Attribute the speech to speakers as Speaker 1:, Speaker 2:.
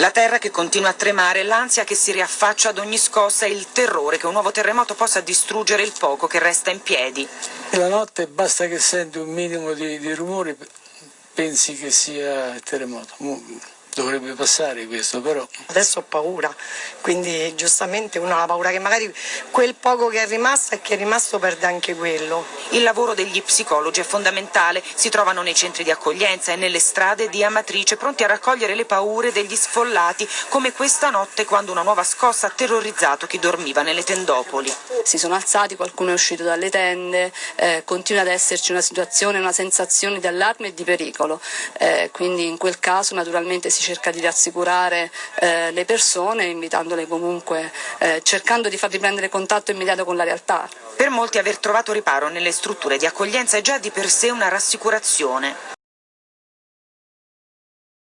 Speaker 1: La terra che continua a tremare, l'ansia che si riaffaccia ad ogni scossa e il terrore che un nuovo terremoto possa distruggere il poco che resta in piedi.
Speaker 2: La notte basta che senti un minimo di, di rumore, pensi che sia il terremoto dovrebbe passare questo però.
Speaker 3: Adesso ho paura, quindi giustamente uno ha la paura che magari quel poco che è rimasto e che è rimasto perde anche quello.
Speaker 1: Il lavoro degli psicologi è fondamentale, si trovano nei centri di accoglienza e nelle strade di Amatrice pronti a raccogliere le paure degli sfollati, come questa notte quando una nuova scossa ha terrorizzato chi dormiva nelle tendopoli.
Speaker 4: Si sono alzati, qualcuno è uscito dalle tende, eh, continua ad esserci una situazione, una sensazione di allarme e di pericolo, eh, quindi in quel caso naturalmente si cerca di rassicurare eh, le persone invitandole comunque, eh, cercando di far riprendere contatto immediato con la realtà.
Speaker 1: Per molti aver trovato riparo nelle strutture di accoglienza è già di per sé una rassicurazione.